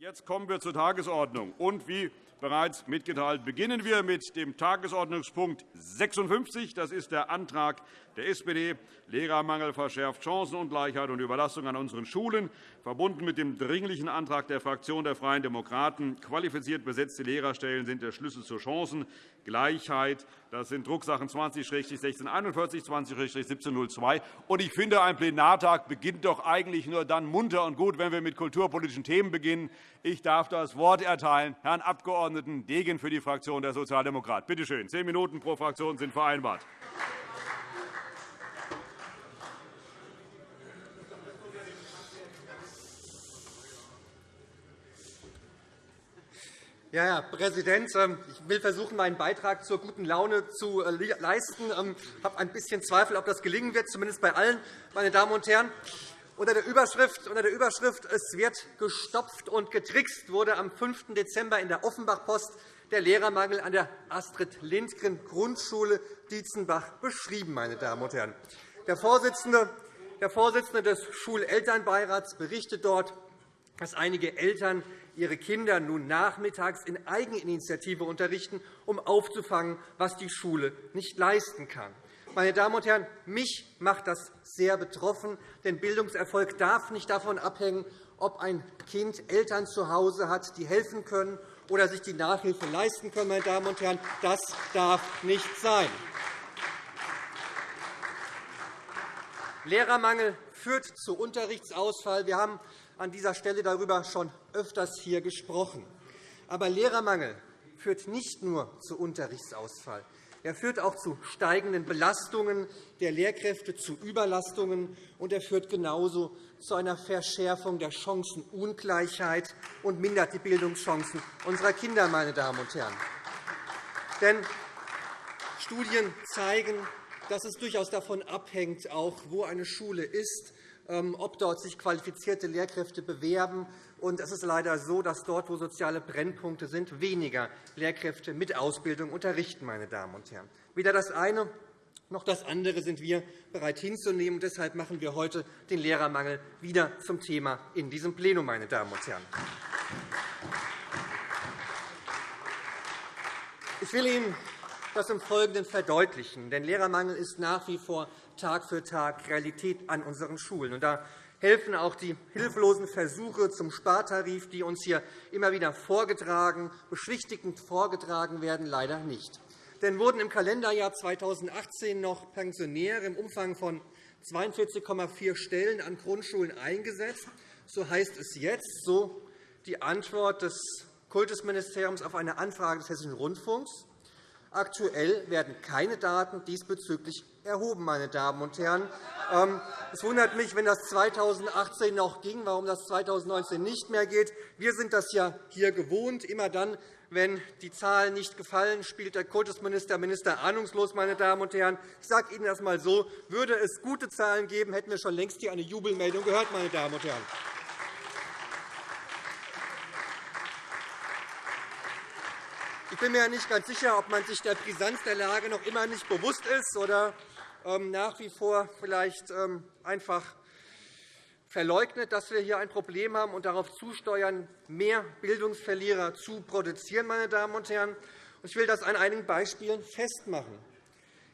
Jetzt kommen wir zur Tagesordnung. Und wie bereits mitgeteilt, beginnen wir mit dem Tagesordnungspunkt 56. Das ist der Antrag der SPD. Lehrermangel verschärft Chancenungleichheit und Überlastung an unseren Schulen, verbunden mit dem dringlichen Antrag der Fraktion der Freien Demokraten. Qualifiziert besetzte Lehrerstellen sind der Schlüssel zur Chancengleichheit. Das sind Drucksachen 20-1641, 20-1702. Ich finde, ein Plenartag beginnt doch eigentlich nur dann munter und gut, wenn wir mit kulturpolitischen Themen beginnen. Ich darf das Wort erteilen Herrn Abg. Degen für die Fraktion der Sozialdemokraten. Bitte schön. Zehn Minuten pro Fraktion sind vereinbart. Ja, Herr Präsident, ähm, ich will versuchen, meinen Beitrag zur guten Laune zu äh, leisten. Ich ähm, habe ein bisschen Zweifel, ob das gelingen wird, zumindest bei allen, meine Damen und Herren. Unter der Überschrift, unter der Überschrift Es wird gestopft und getrickst wurde am 5. Dezember in der Offenbach-Post der Lehrermangel an der Astrid-Lindgren-Grundschule Dietzenbach beschrieben. Meine Damen und Herren. Der Vorsitzende des Schulelternbeirats berichtet dort, dass einige Eltern ihre Kinder nun nachmittags in Eigeninitiative unterrichten, um aufzufangen, was die Schule nicht leisten kann. Meine Damen und Herren, mich macht das sehr betroffen, denn Bildungserfolg darf nicht davon abhängen, ob ein Kind Eltern zu Hause hat, die helfen können oder sich die Nachhilfe leisten können. Meine Damen und Herren. Das darf nicht sein. Lehrermangel führt zu Unterrichtsausfall. Wir haben an dieser Stelle darüber schon öfters hier gesprochen. Aber Lehrermangel führt nicht nur zu Unterrichtsausfall. Er führt auch zu steigenden Belastungen der Lehrkräfte, zu Überlastungen, und er führt genauso zu einer Verschärfung der Chancenungleichheit und mindert die Bildungschancen unserer Kinder. Meine Damen und Herren. Denn Studien zeigen, dass es durchaus davon abhängt, auch wo eine Schule ist, ob dort sich qualifizierte Lehrkräfte bewerben. Und es ist leider so, dass dort, wo soziale Brennpunkte sind, weniger Lehrkräfte mit Ausbildung unterrichten. Meine Damen und Herren. Weder das eine noch das andere sind wir bereit hinzunehmen. Deshalb machen wir heute den Lehrermangel wieder zum Thema in diesem Plenum. Meine Damen und Herren. Ich will Ihnen das im Folgenden verdeutlichen. Denn Lehrermangel ist nach wie vor Tag für Tag Realität an unseren Schulen. Und da helfen auch die hilflosen Versuche zum Spartarif, die uns hier immer wieder vorgetragen, beschwichtigend vorgetragen werden, leider nicht. Denn wurden im Kalenderjahr 2018 noch Pensionäre im Umfang von 42,4 Stellen an Grundschulen eingesetzt, so heißt es jetzt, so die Antwort des Kultusministeriums auf eine Anfrage des Hessischen Rundfunks, Aktuell werden keine Daten diesbezüglich erhoben. Meine Damen und Herren. Ähm, es wundert mich, wenn das 2018 noch ging, warum das 2019 nicht mehr geht. Wir sind das ja hier gewohnt. Immer dann, wenn die Zahlen nicht gefallen, spielt der Kultusminister Minister ahnungslos. Meine Damen und Herren. Ich sage Ihnen das einmal so. Würde es gute Zahlen geben, hätten wir schon längst hier eine Jubelmeldung gehört. Meine Damen und Herren. Bin mir nicht ganz sicher, ob man sich der Brisanz der Lage noch immer nicht bewusst ist oder ähm, nach wie vor vielleicht ähm, einfach verleugnet, dass wir hier ein Problem haben und darauf zusteuern, mehr Bildungsverlierer zu produzieren. Meine Damen und Herren. Ich will das an einigen Beispielen festmachen.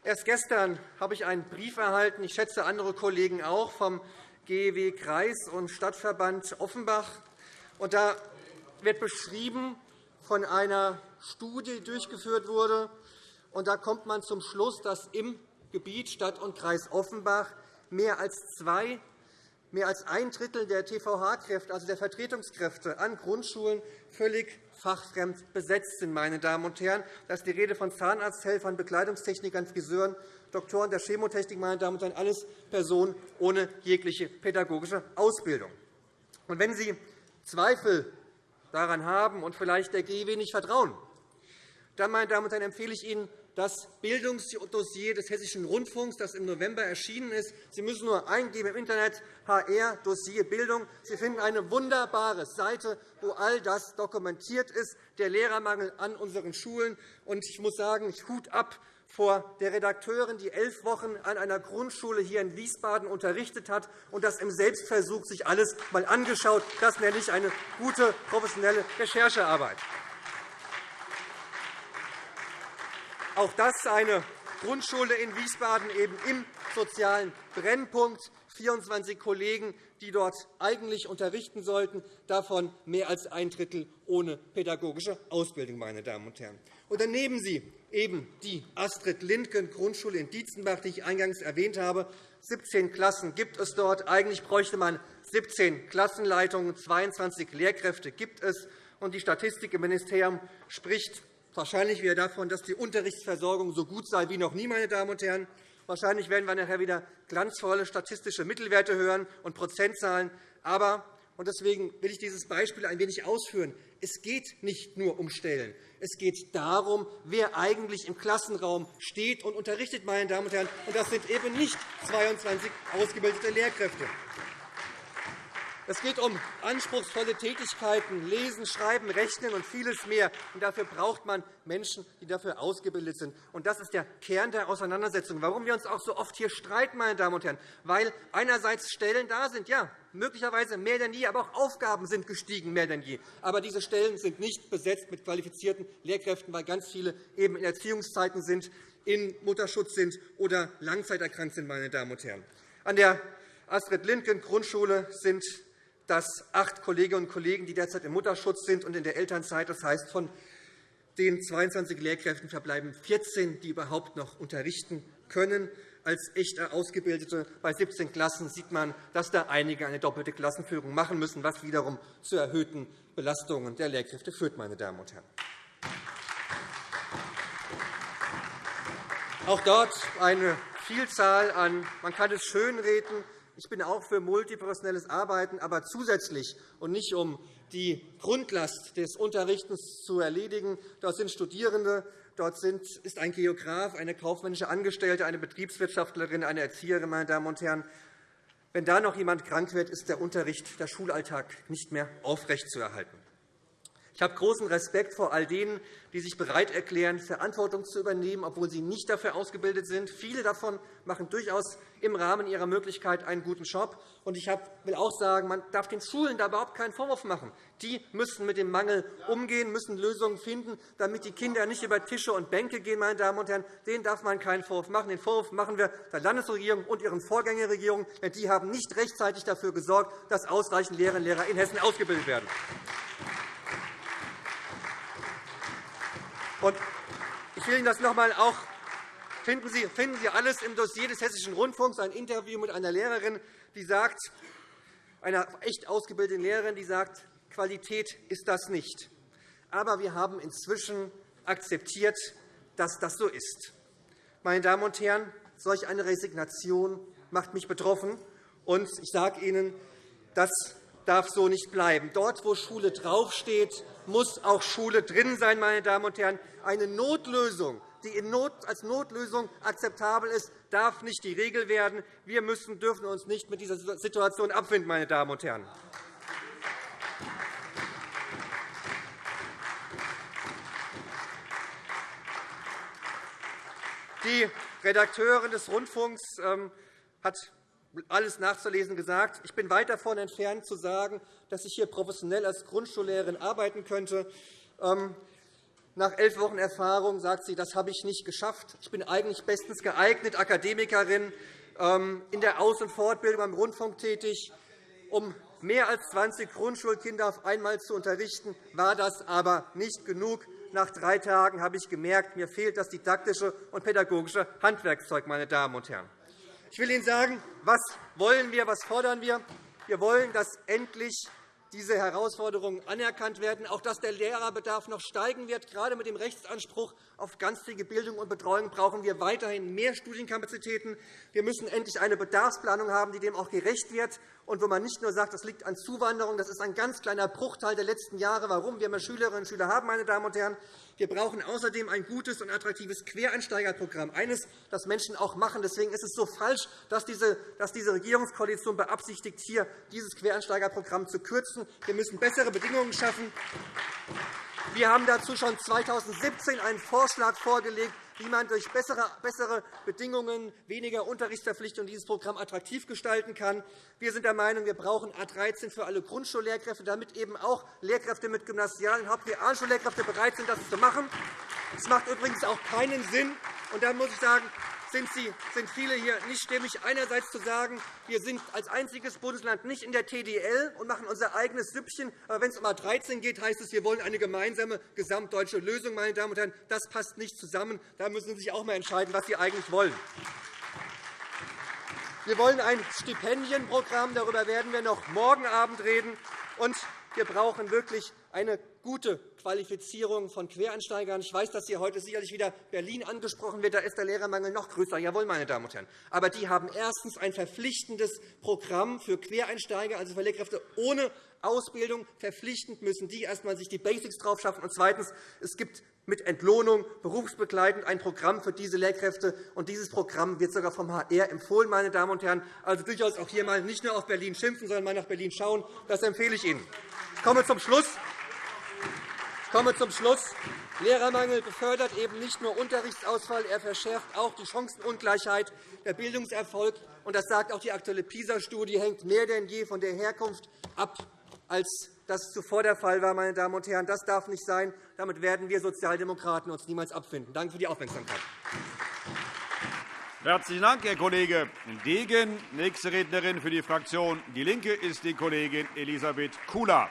Erst gestern habe ich einen Brief erhalten, ich schätze andere Kollegen auch, vom GEW Kreis und Stadtverband Offenbach. Da wird beschrieben von einer Studie durchgeführt wurde. Da kommt man zum Schluss, dass im Gebiet Stadt und Kreis Offenbach mehr als zwei mehr als ein Drittel der TVH-Kräfte, also der Vertretungskräfte an Grundschulen, völlig fachfremd besetzt sind. Meine Damen und Herren. Das ist die Rede von Zahnarzthelfern, Bekleidungstechnikern, Friseuren, Doktoren der Chemotechnik, meine Damen und Herren, alles Personen ohne jegliche pädagogische Ausbildung. Wenn Sie Zweifel daran haben und vielleicht der GEW nicht vertrauen, dann meine Damen und Herren, empfehle ich Ihnen, das Bildungsdossier des Hessischen Rundfunks, das im November erschienen ist. Sie müssen nur eingeben im Internet HR Dossier Bildung. Sie finden eine wunderbare Seite, wo all das dokumentiert ist, der Lehrermangel an unseren Schulen. Ich muss sagen, Hut ab vor der Redakteurin, die elf Wochen an einer Grundschule hier in Wiesbaden unterrichtet hat und das im Selbstversuch sich alles einmal angeschaut. Das nenne ich eine gute, professionelle Recherchearbeit. Auch das eine Grundschule in Wiesbaden eben im sozialen Brennpunkt. 24 Kollegen, die dort eigentlich unterrichten sollten, davon mehr als ein Drittel ohne pädagogische Ausbildung. Meine Damen und Herren. Und dann Sie eben die Astrid-Lindgen-Grundschule in Dietzenbach, die ich eingangs erwähnt habe. 17 Klassen gibt es dort. Eigentlich bräuchte man 17 Klassenleitungen, 22 Lehrkräfte gibt es. Und die Statistik im Ministerium spricht wahrscheinlich wieder davon, dass die Unterrichtsversorgung so gut sei wie noch nie. Meine Damen und Herren. Wahrscheinlich werden wir nachher wieder glanzvolle statistische Mittelwerte hören und Prozentzahlen. Aber und deswegen will ich dieses Beispiel ein wenig ausführen. Es geht nicht nur um Stellen. Es geht darum, wer eigentlich im Klassenraum steht und unterrichtet. Meine Damen und Herren. Und das sind eben nicht 22 ausgebildete Lehrkräfte. Es geht um anspruchsvolle Tätigkeiten, Lesen, Schreiben, Rechnen und vieles mehr. Und dafür braucht man Menschen, die dafür ausgebildet sind. Und das ist der Kern der Auseinandersetzung. Warum wir uns auch so oft hier streiten, meine Damen und Herren, weil einerseits Stellen da sind, ja, möglicherweise mehr denn je, aber auch Aufgaben sind gestiegen, mehr denn je. Aber diese Stellen sind nicht besetzt mit qualifizierten Lehrkräften, weil ganz viele eben in Erziehungszeiten sind, in Mutterschutz sind oder langzeiterkrankt sind. Meine Damen und Herren. An der Astrid-Lindgen-Grundschule sind dass acht Kolleginnen und Kollegen, die derzeit im Mutterschutz sind und in der Elternzeit, das heißt, von den 22 Lehrkräften verbleiben 14, die überhaupt noch unterrichten können. Als echte Ausgebildete bei 17 Klassen sieht man, dass da einige eine doppelte Klassenführung machen müssen, was wiederum zu erhöhten Belastungen der Lehrkräfte führt. Meine Damen und Herren. Auch dort eine Vielzahl an, man kann es schönreden, ich bin auch für multiprofessionelles Arbeiten, aber zusätzlich und nicht um die Grundlast des Unterrichtens zu erledigen. Dort sind Studierende, dort ist ein Geograf, eine kaufmännische Angestellte, eine Betriebswirtschaftlerin, eine Erzieherin. Meine Damen und Herren. Wenn da noch jemand krank wird, ist der Unterricht, der Schulalltag nicht mehr aufrechtzuerhalten. Ich habe großen Respekt vor all denen, die sich bereit erklären, Verantwortung zu übernehmen, obwohl sie nicht dafür ausgebildet sind. Viele davon machen durchaus im Rahmen ihrer Möglichkeit einen guten Job. Ich will auch sagen, man darf den Schulen da überhaupt keinen Vorwurf machen. Die müssen mit dem Mangel umgehen, müssen Lösungen finden, damit die Kinder nicht über Tische und Bänke gehen. Meine Damen und Herren. Denen darf man keinen Vorwurf machen. Den Vorwurf machen wir der Landesregierung und ihren Vorgängerregierungen. Denn die haben nicht rechtzeitig dafür gesorgt, dass ausreichend Lehrerinnen und Lehrer in Hessen ausgebildet werden. Ich will Ihnen das noch einmal auch finden Sie, finden Sie alles im Dossier des Hessischen Rundfunks, ein Interview mit einer Lehrerin, die sagt, einer echt ausgebildeten Lehrerin, die sagt, Qualität ist das nicht. Aber wir haben inzwischen akzeptiert, dass das so ist. Meine Damen und Herren, solch eine Resignation macht mich betroffen. Und ich sage Ihnen, das darf so nicht bleiben. Dort, wo Schule draufsteht, muss auch Schule drin sein. Meine Damen und Herren. Eine Notlösung, die als Notlösung akzeptabel ist, darf nicht die Regel werden. Wir müssen, dürfen uns nicht mit dieser Situation abfinden. Meine Damen und Herren. Die Redakteurin des Rundfunks ähm, hat alles nachzulesen gesagt. Ich bin weit davon entfernt, zu sagen, dass ich hier professionell als Grundschullehrerin arbeiten könnte. Ähm, nach elf Wochen Erfahrung sagt sie, das habe ich nicht geschafft. Ich bin eigentlich bestens geeignet, Akademikerin, ähm, in der Aus- und Fortbildung beim Rundfunk tätig. Um mehr als 20 Grundschulkinder auf einmal zu unterrichten, war das aber nicht genug. Nach drei Tagen habe ich gemerkt, mir fehlt das didaktische und pädagogische Handwerkszeug. Meine Damen und Herren. Ich will Ihnen sagen, was wollen wir, was fordern wir. Wir wollen, dass endlich diese Herausforderungen anerkannt werden, auch dass der Lehrerbedarf noch steigen wird. Gerade mit dem Rechtsanspruch auf ganztägige Bildung und Betreuung brauchen wir weiterhin mehr Studienkapazitäten. Wir müssen endlich eine Bedarfsplanung haben, die dem auch gerecht wird und wo man nicht nur sagt, das liegt an Zuwanderung, das ist ein ganz kleiner Bruchteil der letzten Jahre, warum wir mehr Schülerinnen und Schüler haben. Meine Damen und Herren. Wir brauchen außerdem ein gutes und attraktives Quereinsteigerprogramm, eines, das Menschen auch machen. Deswegen ist es so falsch, dass diese, Regierungskoalition beabsichtigt, hier dieses Quereinsteigerprogramm zu kürzen. Wir müssen bessere Bedingungen schaffen. Wir haben dazu schon 2017 einen Vorschlag vorgelegt, wie man durch bessere Bedingungen, weniger Unterrichtsverpflichtungen dieses Programm attraktiv gestalten kann. Wir sind der Meinung, wir brauchen A 13 für alle Grundschullehrkräfte, damit eben auch Lehrkräfte mit Gymnasial- und Hauptrealschullehrkräfte bereit sind, das zu machen. Es macht übrigens auch keinen Sinn, und da muss ich sagen, sind, viele hier nicht stimmig, einerseits zu sagen, wir sind als einziges Bundesland nicht in der TDL und machen unser eigenes Süppchen. Aber wenn es um A 13 geht, heißt es, wir wollen eine gemeinsame gesamtdeutsche Lösung. Meine Damen und Herren. Das passt nicht zusammen. Da müssen Sie sich auch einmal entscheiden, was Sie eigentlich wollen. Wir wollen ein Stipendienprogramm. Darüber werden wir noch morgen Abend reden. Und wir brauchen wirklich eine gute Qualifizierung von Quereinsteigern. Ich weiß, dass hier heute sicherlich wieder Berlin angesprochen wird. Da ist der Lehrermangel noch größer. Jawohl, meine Damen und Herren. Aber die haben erstens ein verpflichtendes Programm für Quereinsteiger, also für Lehrkräfte ohne Ausbildung. Verpflichtend müssen die erst einmal sich die Basics drauf schaffen. Und zweitens, es gibt mit Entlohnung berufsbegleitend ein Programm für diese Lehrkräfte. Und dieses Programm wird sogar vom HR empfohlen. Meine Damen und Herren. Also durchaus auch hier mal nicht nur auf Berlin schimpfen, sondern mal nach Berlin schauen. Das empfehle ich Ihnen. Ich komme zum Schluss. Ich komme zum Schluss. Lehrermangel befördert eben nicht nur Unterrichtsausfall, er verschärft auch die Chancenungleichheit. Der Bildungserfolg, und das sagt auch die aktuelle PISA-Studie, hängt mehr denn je von der Herkunft ab, als das zuvor der Fall war. Meine Damen und Herren. Das darf nicht sein. Damit werden wir Sozialdemokraten uns niemals abfinden. Danke für die Aufmerksamkeit. Herzlichen Dank, Herr Kollege Degen. Nächste Rednerin für die Fraktion DIE LINKE ist die Kollegin Elisabeth Kula.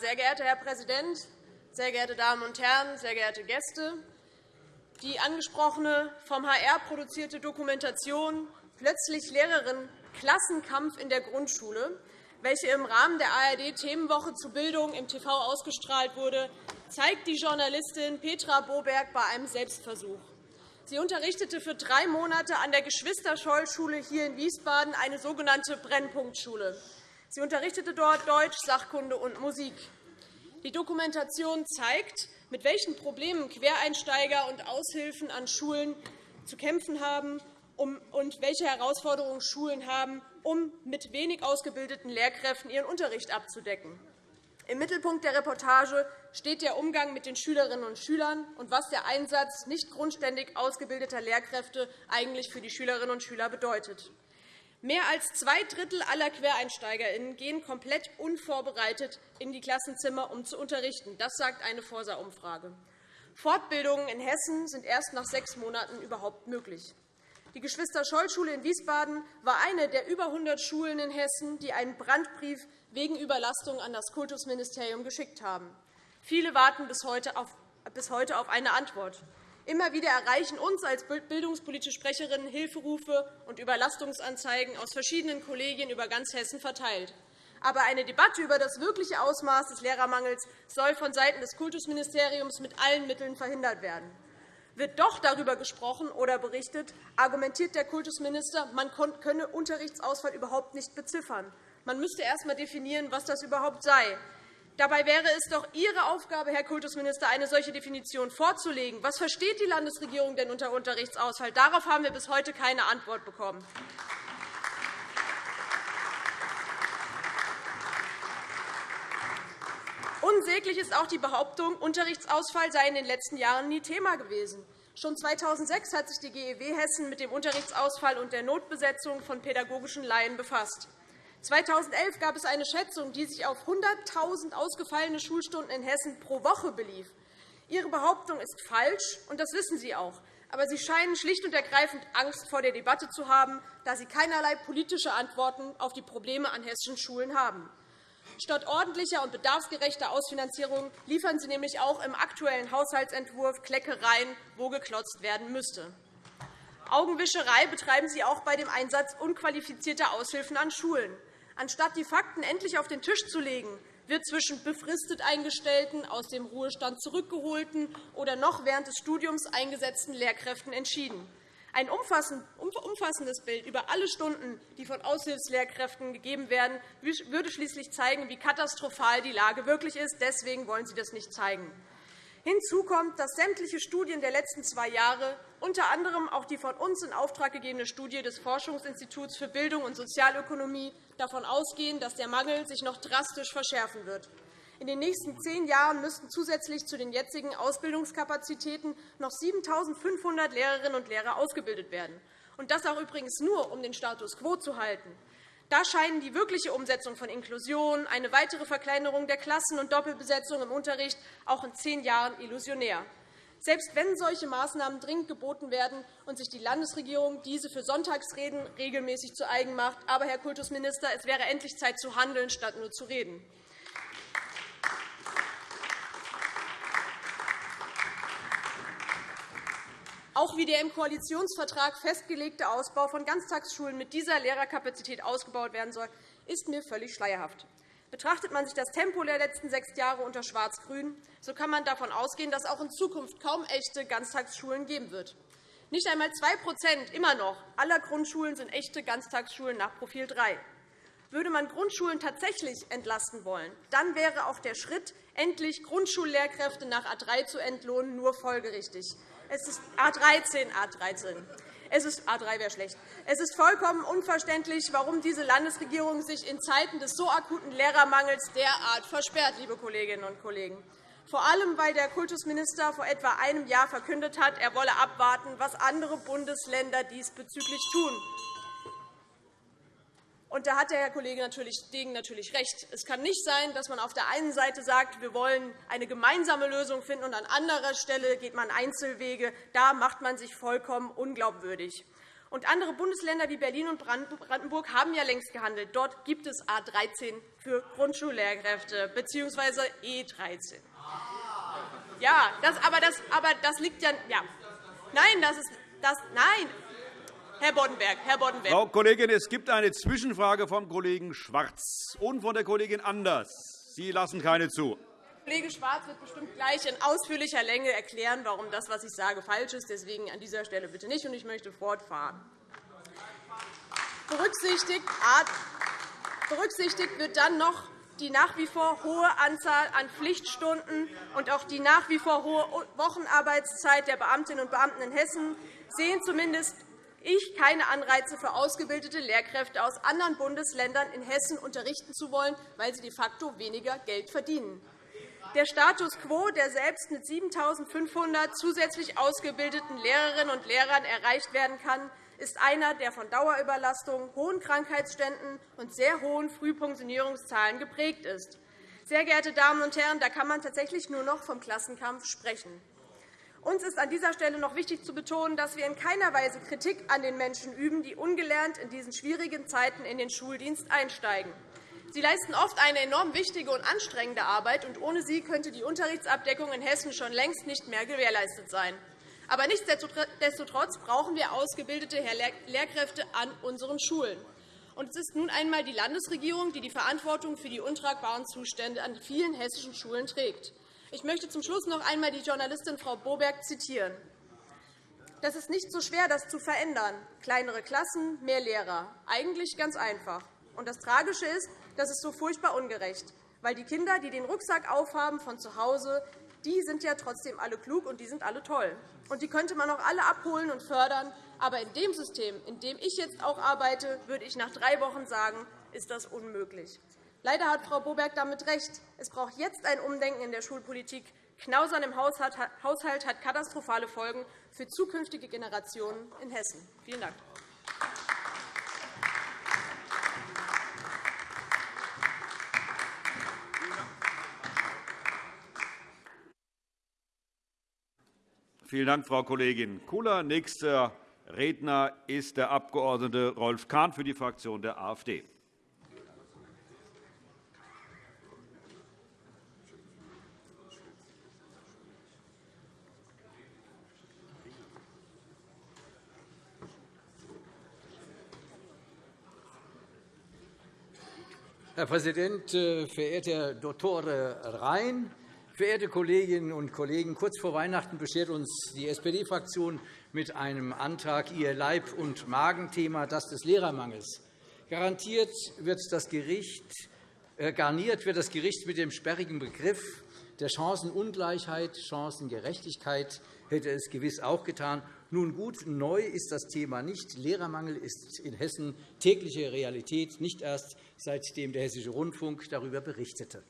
Sehr geehrter Herr Präsident, sehr geehrte Damen und Herren, sehr geehrte Gäste! Die angesprochene vom HR produzierte Dokumentation Plötzlich Lehrerin Klassenkampf in der Grundschule, welche im Rahmen der ARD-Themenwoche zu Bildung im TV ausgestrahlt wurde, zeigt die Journalistin Petra Boberg bei einem Selbstversuch. Sie unterrichtete für drei Monate an der Geschwister-Scholl-Schule hier in Wiesbaden, eine sogenannte Brennpunktschule. Sie unterrichtete dort Deutsch, Sachkunde und Musik. Die Dokumentation zeigt, mit welchen Problemen Quereinsteiger und Aushilfen an Schulen zu kämpfen haben und welche Herausforderungen Schulen haben, um mit wenig ausgebildeten Lehrkräften ihren Unterricht abzudecken. Im Mittelpunkt der Reportage steht der Umgang mit den Schülerinnen und Schülern und was der Einsatz nicht grundständig ausgebildeter Lehrkräfte eigentlich für die Schülerinnen und Schüler bedeutet. Mehr als zwei Drittel aller QuereinsteigerInnen gehen komplett unvorbereitet in die Klassenzimmer, um zu unterrichten. Das sagt eine Forsa-Umfrage. Fortbildungen in Hessen sind erst nach sechs Monaten überhaupt möglich. Die Geschwister-Scholl-Schule in Wiesbaden war eine der über 100 Schulen in Hessen, die einen Brandbrief wegen Überlastung an das Kultusministerium geschickt haben. Viele warten bis heute auf eine Antwort. Immer wieder erreichen uns als bildungspolitische Sprecherinnen Hilferufe und Überlastungsanzeigen aus verschiedenen Kollegien über ganz Hessen verteilt. Aber eine Debatte über das wirkliche Ausmaß des Lehrermangels soll vonseiten des Kultusministeriums mit allen Mitteln verhindert werden. Wird doch darüber gesprochen oder berichtet, argumentiert der Kultusminister, man könne Unterrichtsausfall überhaupt nicht beziffern. Man müsste erst einmal definieren, was das überhaupt sei. Dabei wäre es doch Ihre Aufgabe, Herr Kultusminister, eine solche Definition vorzulegen. Was versteht die Landesregierung denn unter Unterrichtsausfall? Darauf haben wir bis heute keine Antwort bekommen. Unsäglich ist auch die Behauptung, Unterrichtsausfall sei in den letzten Jahren nie Thema gewesen. Schon 2006 hat sich die GEW Hessen mit dem Unterrichtsausfall und der Notbesetzung von pädagogischen Laien befasst. 2011 gab es eine Schätzung, die sich auf 100.000 ausgefallene Schulstunden in Hessen pro Woche belief. Ihre Behauptung ist falsch, und das wissen Sie auch. aber Sie scheinen schlicht und ergreifend Angst vor der Debatte zu haben, da Sie keinerlei politische Antworten auf die Probleme an hessischen Schulen haben. Statt ordentlicher und bedarfsgerechter Ausfinanzierung liefern Sie nämlich auch im aktuellen Haushaltsentwurf Kleckereien, wo geklotzt werden müsste. Augenwischerei betreiben Sie auch bei dem Einsatz unqualifizierter Aushilfen an Schulen. Anstatt die Fakten endlich auf den Tisch zu legen, wird zwischen befristet Eingestellten, aus dem Ruhestand zurückgeholten oder noch während des Studiums eingesetzten Lehrkräften entschieden. Ein umfassendes Bild über alle Stunden, die von Aushilfslehrkräften gegeben werden, würde schließlich zeigen, wie katastrophal die Lage wirklich ist. Deswegen wollen Sie das nicht zeigen. Hinzu kommt, dass sämtliche Studien der letzten zwei Jahre, unter anderem auch die von uns in Auftrag gegebene Studie des Forschungsinstituts für Bildung und Sozialökonomie, davon ausgehen, dass der Mangel sich noch drastisch verschärfen wird. In den nächsten zehn Jahren müssten zusätzlich zu den jetzigen Ausbildungskapazitäten noch 7.500 Lehrerinnen und Lehrer ausgebildet werden, und das auch übrigens nur, um den Status quo zu halten. Da scheinen die wirkliche Umsetzung von Inklusion, eine weitere Verkleinerung der Klassen und Doppelbesetzung im Unterricht auch in zehn Jahren illusionär. Selbst wenn solche Maßnahmen dringend geboten werden und sich die Landesregierung diese für Sonntagsreden regelmäßig zu eigen macht. Aber, Herr Kultusminister, es wäre endlich Zeit zu handeln, statt nur zu reden. Auch wie der im Koalitionsvertrag festgelegte Ausbau von Ganztagsschulen mit dieser Lehrerkapazität ausgebaut werden soll, ist mir völlig schleierhaft. Betrachtet man sich das Tempo der letzten sechs Jahre unter Schwarz-Grün, so kann man davon ausgehen, dass auch in Zukunft kaum echte Ganztagsschulen geben wird. Nicht einmal 2 immer noch aller Grundschulen sind echte Ganztagsschulen nach Profil 3. Würde man Grundschulen tatsächlich entlasten wollen, dann wäre auch der Schritt, endlich Grundschullehrkräfte nach A 3 zu entlohnen, nur folgerichtig. Es ist A13, A13. Es ist A3 wäre schlecht. Es ist vollkommen unverständlich, warum diese Landesregierung sich in Zeiten des so akuten Lehrermangels derart versperrt, liebe Kolleginnen und Kollegen. Vor allem, weil der Kultusminister vor etwa einem Jahr verkündet hat, er wolle abwarten, was andere Bundesländer diesbezüglich tun. Und da hat der Herr Kollege Degen natürlich recht. Es kann nicht sein, dass man auf der einen Seite sagt, wir wollen eine gemeinsame Lösung finden, und an anderer Stelle geht man Einzelwege. Da macht man sich vollkommen unglaubwürdig. Und andere Bundesländer wie Berlin und Brandenburg haben ja längst gehandelt. Dort gibt es A 13 für Grundschullehrkräfte bzw. E13. Ja, das, aber, das, aber das liegt ja. ja. Nein, das ist, das, nein, Herr Boddenberg, Herr Boddenberg. Frau Kollegin, es gibt eine Zwischenfrage vom Kollegen Schwarz und von der Kollegin Anders. Sie lassen keine zu. Kollege Schwarz wird bestimmt gleich in ausführlicher Länge erklären, warum das, was ich sage, falsch ist. Deswegen an dieser Stelle bitte nicht, und ich möchte fortfahren. Berücksichtigt wird dann noch die nach wie vor hohe Anzahl an Pflichtstunden und auch die nach wie vor hohe Wochenarbeitszeit der Beamtinnen und Beamten in Hessen sehen zumindest ich keine Anreize für ausgebildete Lehrkräfte aus anderen Bundesländern in Hessen unterrichten zu wollen, weil sie de facto weniger Geld verdienen. Der Status quo, der selbst mit 7.500 zusätzlich ausgebildeten Lehrerinnen und Lehrern erreicht werden kann, ist einer, der von Dauerüberlastung, hohen Krankheitsständen und sehr hohen Frühpensionierungszahlen geprägt ist. Sehr geehrte Damen und Herren, da kann man tatsächlich nur noch vom Klassenkampf sprechen. Uns ist an dieser Stelle noch wichtig zu betonen, dass wir in keiner Weise Kritik an den Menschen üben, die ungelernt in diesen schwierigen Zeiten in den Schuldienst einsteigen. Sie leisten oft eine enorm wichtige und anstrengende Arbeit, und ohne sie könnte die Unterrichtsabdeckung in Hessen schon längst nicht mehr gewährleistet sein. Aber nichtsdestotrotz brauchen wir ausgebildete Lehrkräfte an unseren Schulen. Und es ist nun einmal die Landesregierung, die die Verantwortung für die untragbaren Zustände an vielen hessischen Schulen trägt. Ich möchte zum Schluss noch einmal die Journalistin Frau Boberg zitieren. Das ist nicht so schwer, das zu verändern. Kleinere Klassen, mehr Lehrer. Eigentlich ganz einfach. Und das Tragische ist, das ist so furchtbar ungerecht. Weil die Kinder, die den Rucksack aufhaben von zu Hause, die sind ja trotzdem alle klug und die sind alle toll. Und die könnte man auch alle abholen und fördern. Aber in dem System, in dem ich jetzt auch arbeite, würde ich nach drei Wochen sagen, ist das unmöglich. Leider hat Frau Boberg damit recht. Es braucht jetzt ein Umdenken in der Schulpolitik. Knausern im Haushalt hat katastrophale Folgen für zukünftige Generationen in Hessen. Vielen Dank. Vielen Dank, Frau Kollegin Kula. Nächster Redner ist der Abg. Rolf Kahn für die Fraktion der AfD. Herr Präsident, äh, verehrter Dr. Rhein, verehrte Kolleginnen und Kollegen! Kurz vor Weihnachten beschert uns die SPD-Fraktion mit einem Antrag ihr Leib- und Magenthema, das des Lehrermangels. Garantiert wird das Gericht, äh, garniert wird das Gericht mit dem sperrigen Begriff der Chancenungleichheit, Chancengerechtigkeit hätte es gewiss auch getan. Nun gut, neu ist das Thema nicht. Lehrermangel ist in Hessen tägliche Realität, nicht erst seitdem der Hessische Rundfunk darüber berichtete.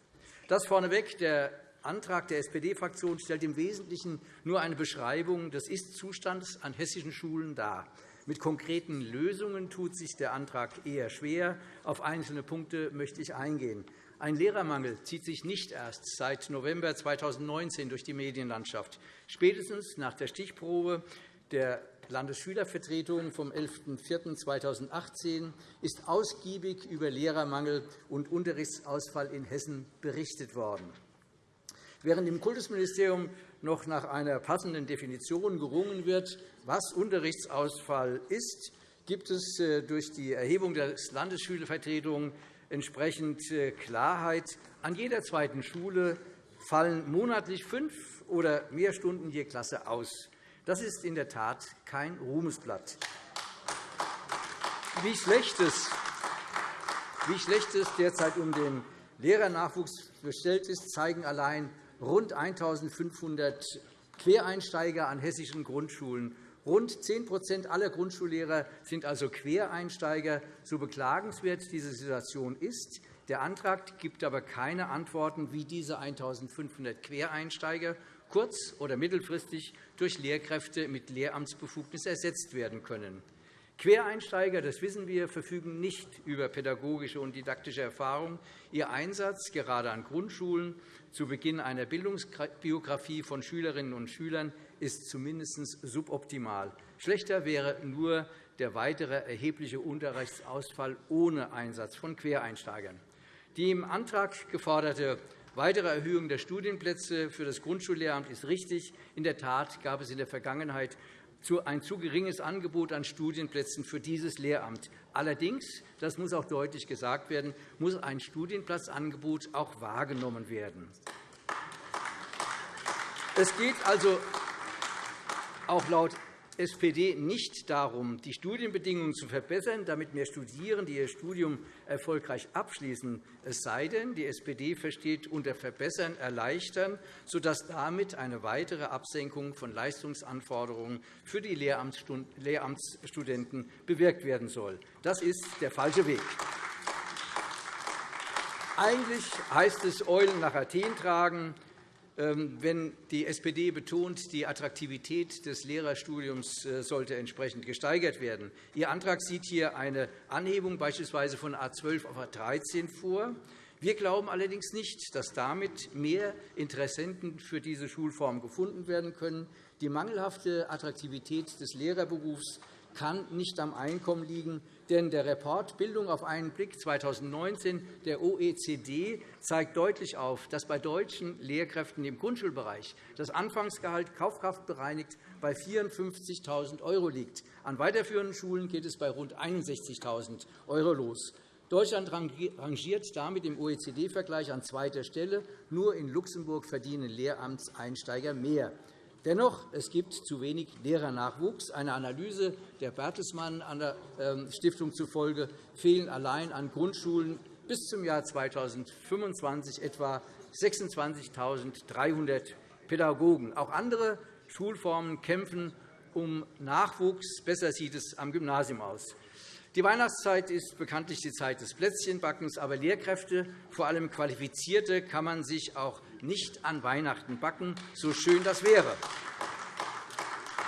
Das vorneweg. Der Antrag der SPD-Fraktion stellt im Wesentlichen nur eine Beschreibung des Ist-Zustands an hessischen Schulen dar. Mit konkreten Lösungen tut sich der Antrag eher schwer. Auf einzelne Punkte möchte ich eingehen. Ein Lehrermangel zieht sich nicht erst seit November 2019 durch die Medienlandschaft. Spätestens nach der Stichprobe der Landesschülervertretung vom 11.04.2018 ist ausgiebig über Lehrermangel und Unterrichtsausfall in Hessen berichtet worden. Während im Kultusministerium noch nach einer passenden Definition gerungen wird, was Unterrichtsausfall ist, gibt es äh, durch die Erhebung der Landesschülervertretung entsprechend äh, Klarheit. An jeder zweiten Schule fallen monatlich fünf oder mehr Stunden je Klasse aus. Das ist in der Tat kein Ruhmesblatt. Wie schlecht es, wie schlecht es derzeit um den Lehrernachwuchs bestellt ist, zeigen allein rund 1.500 Quereinsteiger an hessischen Grundschulen. Rund 10% aller Grundschullehrer sind also Quereinsteiger. So beklagenswert diese Situation ist, der Antrag gibt aber keine Antworten, wie diese 1.500 Quereinsteiger kurz- oder mittelfristig durch Lehrkräfte mit Lehramtsbefugnis ersetzt werden können. Quereinsteiger, das wissen wir, verfügen nicht über pädagogische und didaktische Erfahrung. Ihr Einsatz, gerade an Grundschulen, zu Beginn einer Bildungsbiografie von Schülerinnen und Schülern, ist zumindest suboptimal. Schlechter wäre nur der weitere erhebliche Unterrichtsausfall ohne Einsatz von Quereinsteigern. Die im Antrag geforderte Weitere Erhöhung der Studienplätze für das Grundschullehramt ist richtig. In der Tat gab es in der Vergangenheit ein zu geringes Angebot an Studienplätzen für dieses Lehramt. Allerdings, das muss auch deutlich gesagt werden, muss ein Studienplatzangebot auch wahrgenommen werden. Es geht also auch laut SPD nicht darum, die Studienbedingungen zu verbessern, damit mehr Studierende ihr Studium erfolgreich abschließen. Es sei denn, die SPD versteht unter Verbessern erleichtern, sodass damit eine weitere Absenkung von Leistungsanforderungen für die Lehramtsstudenten bewirkt werden soll. Das ist der falsche Weg. Eigentlich heißt es Eulen nach Athen tragen. Ähm, wenn die SPD betont, die Attraktivität des Lehrerstudiums äh, sollte entsprechend gesteigert werden. Ihr Antrag sieht hier eine Anhebung beispielsweise von A 12 auf A 13 vor. Wir glauben allerdings nicht, dass damit mehr Interessenten für diese Schulform gefunden werden können. Die mangelhafte Attraktivität des Lehrerberufs kann nicht am Einkommen liegen, denn der Report Bildung auf einen Blick 2019 der OECD zeigt deutlich auf, dass bei deutschen Lehrkräften im Grundschulbereich das Anfangsgehalt kaufkraftbereinigt bei 54.000 € liegt. An weiterführenden Schulen geht es bei rund 61.000 € los. Deutschland rangiert damit im OECD-Vergleich an zweiter Stelle. Nur in Luxemburg verdienen Lehramtseinsteiger mehr. Dennoch, es gibt zu wenig Lehrernachwuchs. Eine Analyse der Bertelsmann ähm, Stiftung zufolge fehlen allein an Grundschulen bis zum Jahr 2025 etwa 26.300 Pädagogen. Auch andere Schulformen kämpfen um Nachwuchs. Besser sieht es am Gymnasium aus. Die Weihnachtszeit ist bekanntlich die Zeit des Plätzchenbackens, aber Lehrkräfte, vor allem Qualifizierte, kann man sich auch nicht an Weihnachten backen, so schön das wäre.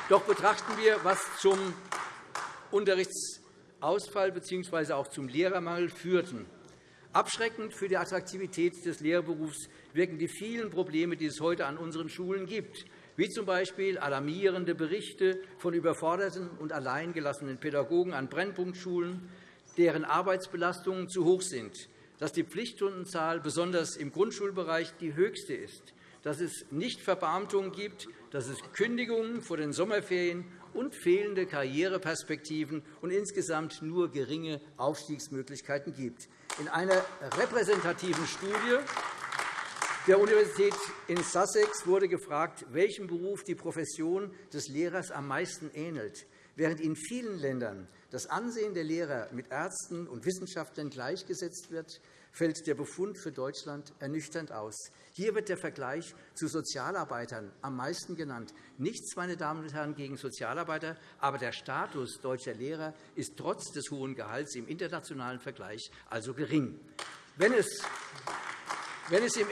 Doch betrachten wir, was zum Unterrichtsausfall bzw. auch zum Lehrermangel führten. Abschreckend für die Attraktivität des Lehrberufs wirken die vielen Probleme, die es heute an unseren Schulen gibt. wie z.B. alarmierende Berichte von überforderten und alleingelassenen Pädagogen an Brennpunktschulen, deren Arbeitsbelastungen zu hoch sind, dass die Pflichtstundenzahl besonders im Grundschulbereich die höchste ist, dass es Nichtverbeamtungen gibt, dass es Kündigungen vor den Sommerferien und fehlende Karriereperspektiven und insgesamt nur geringe Aufstiegsmöglichkeiten gibt. In einer repräsentativen Studie der Universität in Sussex wurde gefragt, welchem Beruf die Profession des Lehrers am meisten ähnelt. Während in vielen Ländern das Ansehen der Lehrer mit Ärzten und Wissenschaftlern gleichgesetzt wird, fällt der Befund für Deutschland ernüchternd aus. Hier wird der Vergleich zu Sozialarbeitern am meisten genannt. Nichts, meine Damen und Herren, gegen Sozialarbeiter, aber der Status deutscher Lehrer ist trotz des hohen Gehalts im internationalen Vergleich also gering. Wenn es wenn es im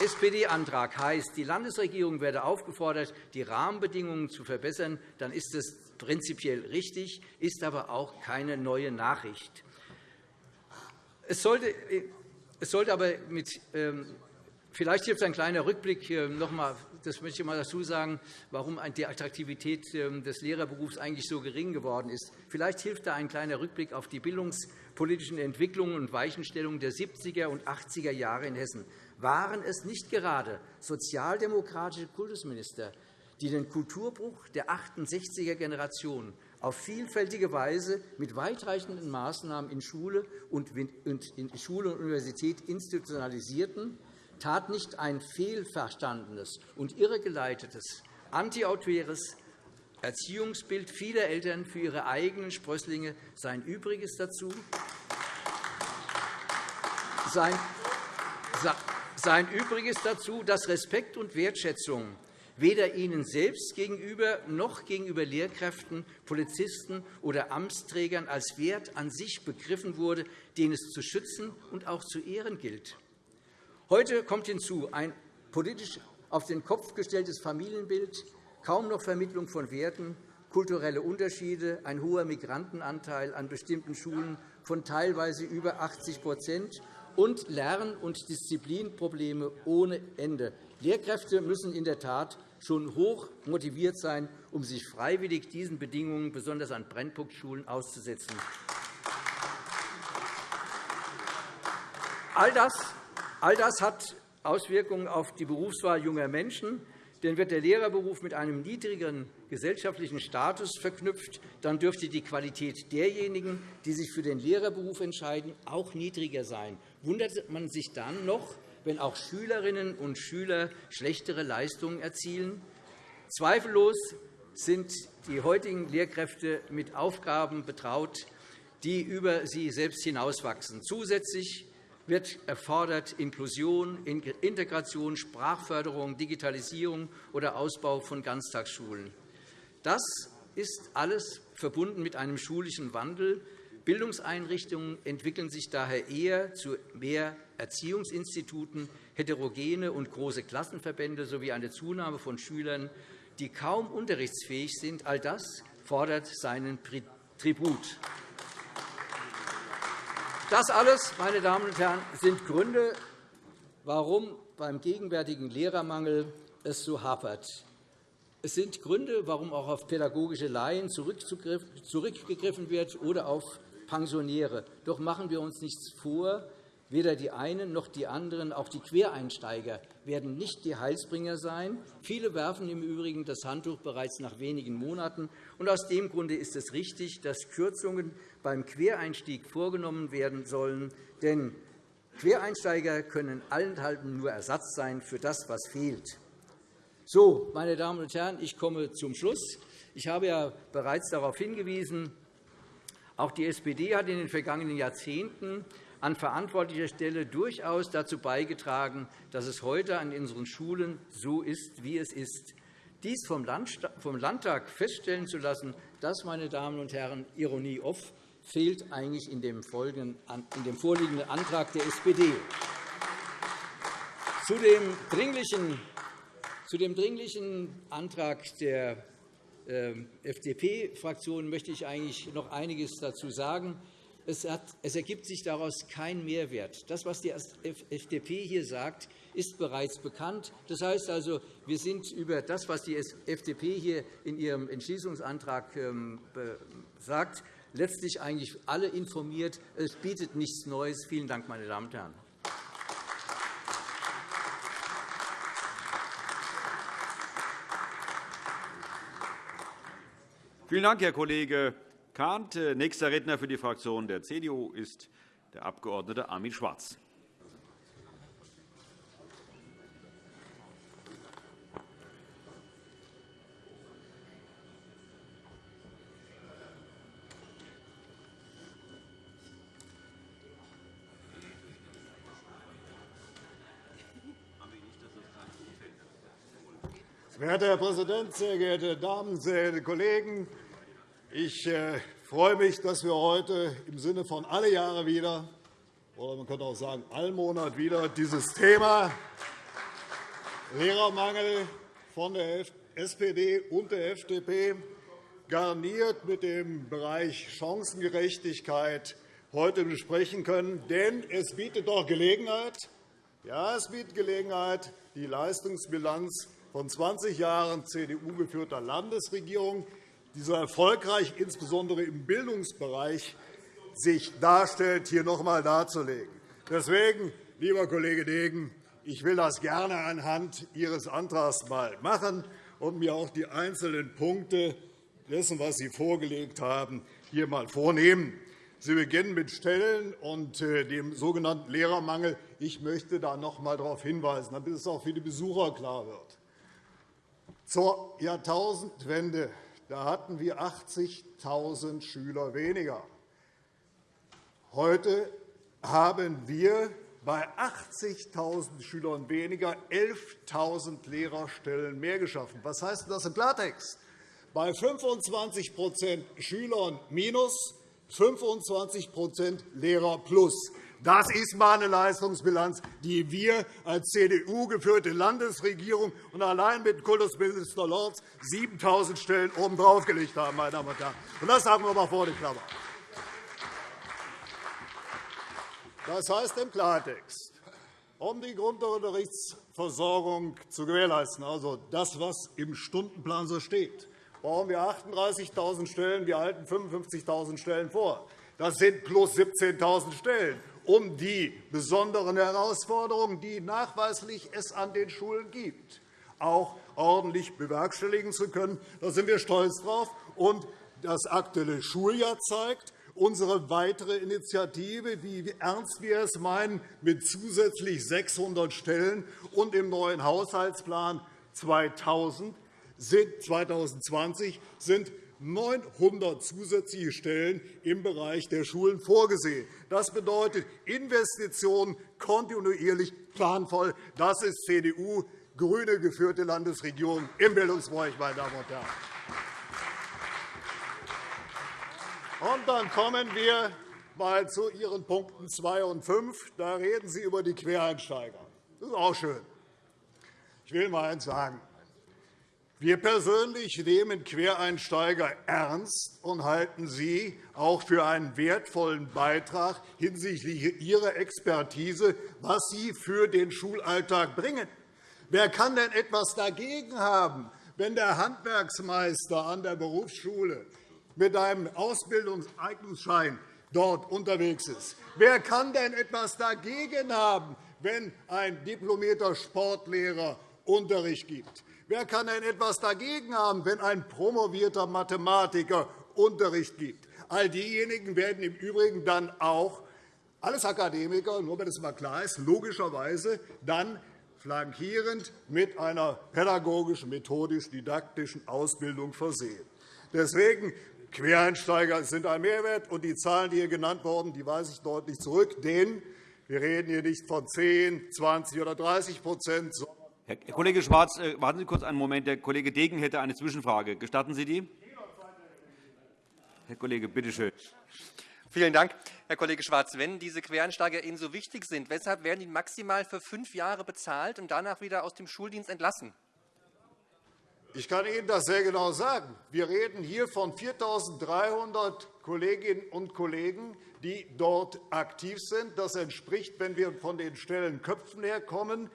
SPD-Antrag heißt, die Landesregierung werde aufgefordert, die Rahmenbedingungen zu verbessern, dann ist das prinzipiell richtig, ist aber auch keine neue Nachricht. Es sollte, es sollte aber mit, ähm, vielleicht hilft ein kleiner Rückblick noch einmal, das möchte ich mal dazu sagen, warum die Attraktivität ähm, des Lehrerberufs eigentlich so gering geworden ist. Vielleicht hilft da ein kleiner Rückblick auf die bildungspolitischen Entwicklungen und Weichenstellungen der 70er und 80er Jahre in Hessen. Waren es nicht gerade sozialdemokratische Kultusminister, die den Kulturbruch der 68er Generation auf vielfältige Weise mit weitreichenden Maßnahmen in Schule und Universität institutionalisierten, tat nicht ein fehlverstandenes und irregeleitetes, antiautoritäres Erziehungsbild vieler Eltern für ihre eigenen Sprösslinge sein Übriges dazu, sein Übriges dazu, dass Respekt und Wertschätzung weder ihnen selbst gegenüber noch gegenüber Lehrkräften, Polizisten oder Amtsträgern als Wert an sich begriffen wurde, den es zu schützen und auch zu ehren gilt. Heute kommt hinzu ein politisch auf den Kopf gestelltes Familienbild, kaum noch Vermittlung von Werten, kulturelle Unterschiede, ein hoher Migrantenanteil an bestimmten Schulen von teilweise über 80% und Lern- und Disziplinprobleme ohne Ende. Lehrkräfte müssen in der Tat schon hoch motiviert sein, um sich freiwillig diesen Bedingungen, besonders an Brennpunktschulen, auszusetzen. All das, all das hat Auswirkungen auf die Berufswahl junger Menschen. Denn wird der Lehrerberuf mit einem niedrigeren gesellschaftlichen Status verknüpft, dann dürfte die Qualität derjenigen, die sich für den Lehrerberuf entscheiden, auch niedriger sein. Wundert man sich dann noch, wenn auch Schülerinnen und Schüler schlechtere Leistungen erzielen? Zweifellos sind die heutigen Lehrkräfte mit Aufgaben betraut, die über sie selbst hinauswachsen. Zusätzlich wird erfordert Inklusion, Integration, Sprachförderung, Digitalisierung oder Ausbau von Ganztagsschulen. Das ist alles verbunden mit einem schulischen Wandel. Bildungseinrichtungen entwickeln sich daher eher zu mehr Erziehungsinstituten, heterogene und große Klassenverbände sowie eine Zunahme von Schülern, die kaum unterrichtsfähig sind. All das fordert seinen Tribut. Das alles, meine Damen und Herren, sind Gründe, warum beim gegenwärtigen Lehrermangel es so hapert. Es sind Gründe, warum auch auf pädagogische Laien zurückgegriffen wird oder auf Pensionäre. Doch machen wir uns nichts vor, Weder die einen noch die anderen, auch die Quereinsteiger, werden nicht die Heilsbringer sein. Viele werfen im Übrigen das Handtuch bereits nach wenigen Monaten. Und aus dem Grunde ist es richtig, dass Kürzungen beim Quereinstieg vorgenommen werden sollen. Denn Quereinsteiger können allenthalben nur Ersatz sein für das, was fehlt. So, meine Damen und Herren, ich komme zum Schluss. Ich habe ja bereits darauf hingewiesen, auch die SPD hat in den vergangenen Jahrzehnten an verantwortlicher Stelle durchaus dazu beigetragen, dass es heute an unseren Schulen so ist, wie es ist. Dies vom Landtag feststellen zu lassen, das, meine Damen und Herren, Ironie off, fehlt eigentlich in dem, vorliegenden Antrag der SPD. Zu dem dringlichen, Antrag der FDP-Fraktion möchte ich eigentlich noch einiges dazu sagen. es, hat, es ergibt sich daraus kein Mehrwert. Das, was die FDP hier sagt, ist bereits bekannt. Das heißt also, wir sind über das, was die FDP hier in ihrem Entschließungsantrag ähm, sagt, letztlich eigentlich alle informiert. Es bietet nichts Neues. Vielen Dank, meine Damen und Herren. Vielen Dank, Herr Kollege Kahnt. Nächster Redner für die Fraktion der CDU ist der Abg. Armin Schwarz. Verehrter Herr Präsident, sehr geehrte Damen, sehr geehrte Kollegen! Ich äh, freue mich, dass wir heute im Sinne von alle Jahre wieder, oder man könnte auch sagen, Allmonat wieder, dieses Thema Lehrermangel von der SPD und der FDP garniert mit dem Bereich Chancengerechtigkeit heute besprechen können. Denn es bietet doch Gelegenheit, ja, es bietet Gelegenheit, die Leistungsbilanz von 20 Jahren CDU-geführter Landesregierung, die so erfolgreich insbesondere im Bildungsbereich sich darstellt, hier noch einmal darzulegen. Deswegen, lieber Kollege Degen, ich will das gerne anhand Ihres Antrags mal machen und mir auch die einzelnen Punkte dessen, was Sie vorgelegt haben, hier einmal vornehmen. Sie beginnen mit Stellen und äh, dem sogenannten Lehrermangel. Ich möchte da noch einmal darauf hinweisen, damit es auch für die Besucher klar wird. Zur Jahrtausendwende da hatten wir 80.000 Schüler weniger. Heute haben wir bei 80.000 Schülern weniger 11.000 Lehrerstellen mehr geschaffen. Was heißt das im Klartext? Bei 25% Schülern minus 25% Lehrer plus. Das ist mal eine Leistungsbilanz, die wir als CDU-geführte Landesregierung und allein mit Kultusminister Lorz 7.000 Stellen obendrauf gelegt haben. Meine Damen und Herren. Das sagen wir einmal vor die Klammer. Das heißt im Klartext, um die Grundunterrichtsversorgung zu gewährleisten, also das, was im Stundenplan so steht, brauchen wir 38.000 Stellen. Wir halten 55.000 Stellen vor. Das sind plus 17.000 Stellen um die besonderen Herausforderungen, die nachweislich es an den Schulen gibt, auch ordentlich bewerkstelligen zu können. Da sind wir stolz drauf. Und das aktuelle Schuljahr zeigt, unsere weitere Initiative, wie ernst wir es meinen, mit zusätzlich 600 Stellen und im neuen Haushaltsplan 2020 sind 900 zusätzliche Stellen im Bereich der Schulen vorgesehen. Das bedeutet Investitionen kontinuierlich planvoll. Das ist CDU grüne geführte Landesregierung im Bildungsbereich, meine Damen und Herren. Und dann kommen wir mal zu Ihren Punkten 2 und 5. Da reden Sie über die Quereinsteiger. Das ist auch schön. Ich will mal eines sagen. Wir persönlich nehmen Quereinsteiger ernst und halten sie auch für einen wertvollen Beitrag hinsichtlich ihrer Expertise, was sie für den Schulalltag bringen. Wer kann denn etwas dagegen haben, wenn der Handwerksmeister an der Berufsschule mit einem Ausbildungseignungsschein dort unterwegs ist? Wer kann denn etwas dagegen haben, wenn ein diplomierter Sportlehrer Unterricht gibt? Wer kann denn etwas dagegen haben, wenn ein promovierter Mathematiker Unterricht gibt? All diejenigen werden im Übrigen dann auch alles Akademiker, nur wenn es mal klar ist, logischerweise dann flankierend mit einer pädagogisch-methodisch-didaktischen Ausbildung versehen. Deswegen Quereinsteiger sind ein Mehrwert, und die Zahlen, die hier genannt wurden, die weise ich deutlich zurück. Denn wir reden hier nicht von 10, 20 oder 30% sondern Herr Kollege Schwarz, äh, warten Sie kurz einen Moment. Der Kollege Degen hätte eine Zwischenfrage. Gestatten Sie die? Herr Kollege, bitte schön. Vielen Dank, Herr Kollege Schwarz. Wenn diese Quereinsteiger Ihnen so wichtig sind, weshalb werden die maximal für fünf Jahre bezahlt und danach wieder aus dem Schuldienst entlassen? Ich kann Ihnen das sehr genau sagen. Wir reden hier von 4.300 Kolleginnen und Kollegen, die dort aktiv sind. Das entspricht, wenn wir von den Stellenköpfen herkommen,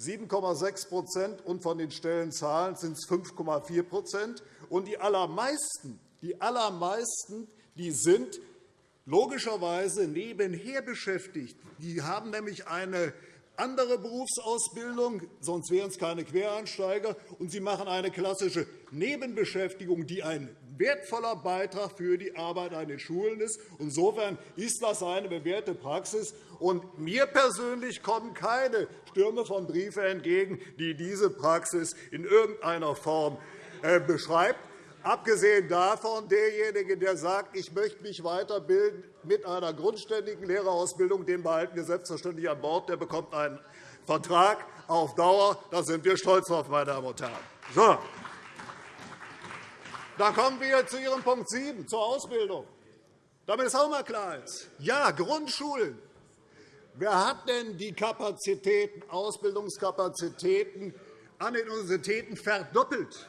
7,6 und von den Stellenzahlen sind es 5,4 Und die allermeisten, die allermeisten die sind logischerweise nebenher beschäftigt. Die haben nämlich eine andere Berufsausbildung, sonst wären es keine Quereinsteiger, und sie machen eine klassische Nebenbeschäftigung, die ein wertvoller Beitrag für die Arbeit an den Schulen ist. Insofern ist das eine bewährte Praxis. Und mir persönlich kommen keine Stürme von Briefen entgegen, die diese Praxis in irgendeiner Form äh, beschreibt. Abgesehen davon, derjenige, der sagt, ich möchte mich weiterbilden mit einer grundständigen Lehrerausbildung, den behalten wir selbstverständlich an Bord. Der bekommt einen Vertrag auf Dauer. Da sind wir stolz drauf, meine Damen und Herren. So. Dann kommen wir zu Ihrem Punkt 7, zur Ausbildung. Damit es auch einmal klar ist. Ja, Grundschulen. Wer hat denn die Kapazitäten, Ausbildungskapazitäten an den Universitäten verdoppelt?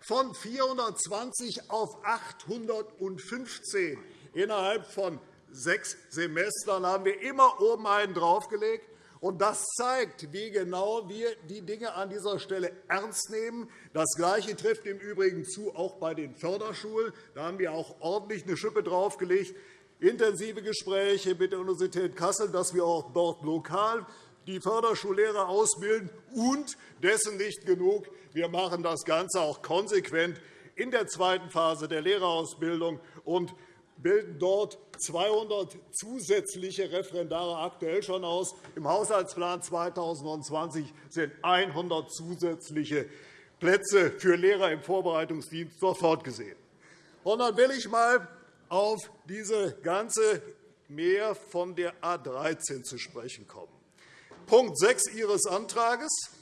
von 420 auf 815. Innerhalb von sechs Semestern haben wir immer oben einen draufgelegt. Das zeigt, wie genau wir die Dinge an dieser Stelle ernst nehmen. Das Gleiche trifft im Übrigen zu auch bei den Förderschulen. Da haben wir auch ordentlich eine Schippe draufgelegt. Intensive Gespräche mit der Universität Kassel, dass wir auch dort lokal die Förderschullehrer ausbilden. Und dessen nicht genug. Wir machen das Ganze auch konsequent in der zweiten Phase der Lehrerausbildung und bilden dort 200 zusätzliche Referendare aktuell schon aus. Im Haushaltsplan 2020 sind 100 zusätzliche Plätze für Lehrer im Vorbereitungsdienst sofort gesehen. Und dann will ich einmal auf diese ganze Mehr von der A 13 zu sprechen kommen. Punkt 6 Ihres Antrags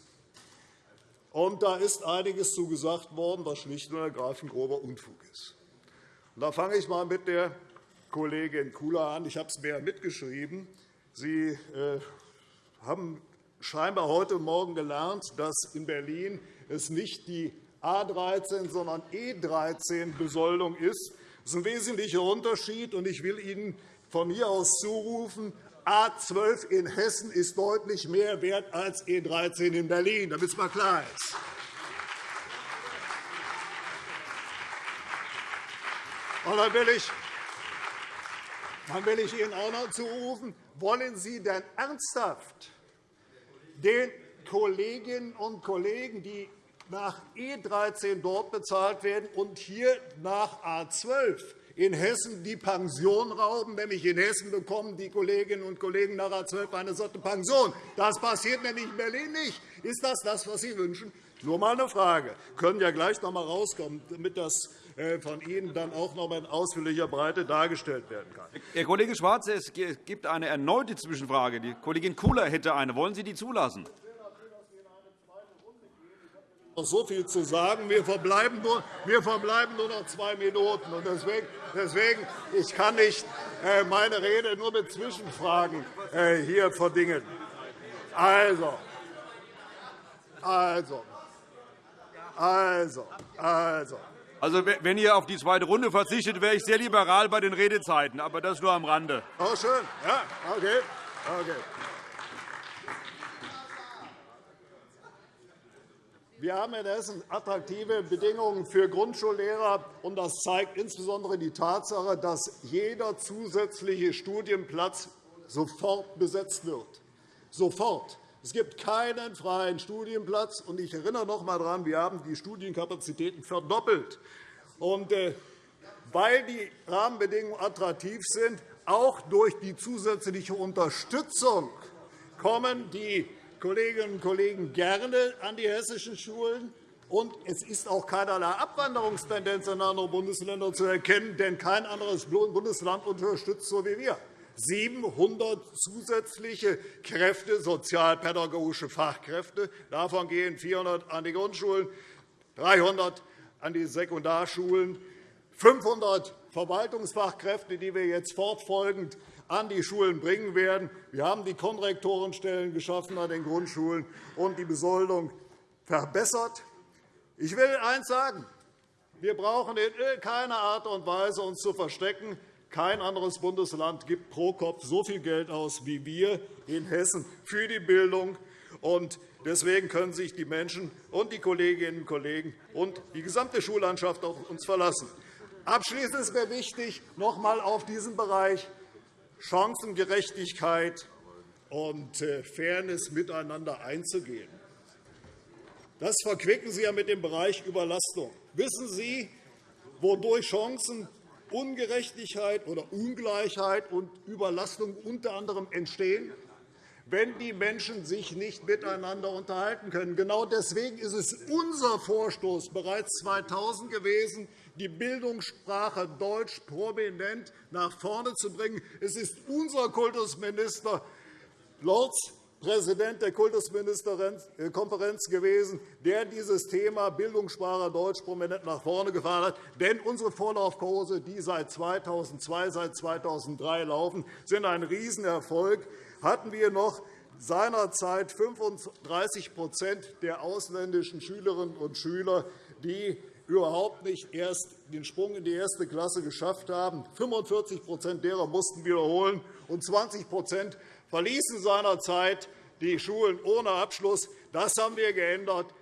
und da ist einiges zugesagt worden, was schlicht und ergreifend grober Unfug ist. Da fange ich einmal mit der Kollegin Kula an. Ich habe es mir mitgeschrieben. Sie äh, haben scheinbar heute Morgen gelernt, dass in Berlin es nicht die A 13, sondern E 13 Besoldung ist. Das ist ein wesentlicher Unterschied. und Ich will Ihnen von hier aus zurufen, A 12 in Hessen ist deutlich mehr wert als E 13 in Berlin, damit es mal klar ist. Und dann will ich dann will ich Ihnen auch noch zurufen, wollen Sie denn ernsthaft den Kolleginnen und Kollegen, die nach E 13 dort bezahlt werden und hier nach A 12 in Hessen die Pension rauben. Nämlich in Hessen bekommen die Kolleginnen und Kollegen nach A 12 eine solche Pension. Das passiert nämlich in Berlin nicht. Ist das das, was Sie wünschen? Nur einmal eine Frage. Sie können ja gleich noch einmal rauskommen, damit das von Ihnen dann auch noch einmal in ausführlicher Breite dargestellt werden kann. Herr Kollege Schwarz, es gibt eine erneute Zwischenfrage. Die Kollegin Kula hätte eine. Wollen Sie die zulassen? noch so viel zu sagen. Wir verbleiben nur, wir verbleiben nur noch zwei Minuten. Und deswegen, deswegen ich kann nicht äh, meine Rede nur mit Zwischenfragen äh, hier verdingen. Also, also, also, also. Also, wenn ihr auf die zweite Runde verzichtet, wäre ich sehr liberal bei den Redezeiten. Aber das nur am Rande. Oh, schön. Ja, okay. okay. Wir haben in Hessen attraktive Bedingungen für Grundschullehrer. und Das zeigt insbesondere die Tatsache, dass jeder zusätzliche Studienplatz sofort besetzt wird. Sofort. Es gibt keinen freien Studienplatz. Und ich erinnere noch einmal daran, wir haben die Studienkapazitäten verdoppelt. Und, äh, weil die Rahmenbedingungen attraktiv sind, auch durch die zusätzliche Unterstützung kommen die Kolleginnen und Kollegen gerne an die hessischen Schulen. Und es ist auch keinerlei Abwanderungstendenz in andere Bundesländer zu erkennen, denn kein anderes Bundesland unterstützt so wie wir. 700 zusätzliche Kräfte, sozialpädagogische Fachkräfte. Davon gehen 400 an die Grundschulen, 300 an die Sekundarschulen, 500 Verwaltungsfachkräfte, die wir jetzt fortfolgend an die Schulen bringen werden. Wir haben die Konrektorenstellen geschaffen an den Grundschulen und die Besoldung verbessert. Ich will eines sagen. Wir brauchen in keiner Art und Weise uns zu verstecken. Kein anderes Bundesland gibt pro Kopf so viel Geld aus wie wir in Hessen für die Bildung. Deswegen können sich die Menschen und die Kolleginnen und Kollegen und die gesamte Schullandschaft auf uns verlassen. Abschließend ist mir wichtig, noch einmal auf diesen Bereich Chancengerechtigkeit und äh, Fairness miteinander einzugehen. Das verquicken Sie ja mit dem Bereich Überlastung. Wissen Sie, wodurch Chancenungerechtigkeit oder Ungleichheit und Überlastung unter anderem entstehen? wenn die Menschen sich nicht miteinander unterhalten können. Genau deswegen ist es unser Vorstoß bereits 2000 gewesen, die Bildungssprache Deutsch prominent nach vorne zu bringen. Es ist unser Kultusminister Lorz Präsident der Kultusministerkonferenz gewesen, der dieses Thema Bildungssprache Deutsch prominent nach vorne gefahren hat. Denn unsere Vorlaufkurse, die seit 2002, seit 2003 laufen, sind ein Riesenerfolg. Hatten wir noch seinerzeit 35% der ausländischen Schülerinnen und Schüler, die überhaupt nicht erst den Sprung in die erste Klasse geschafft haben. 45% derer mussten wiederholen, und 20 verließen seinerzeit die Schulen ohne Abschluss. Das haben wir geändert.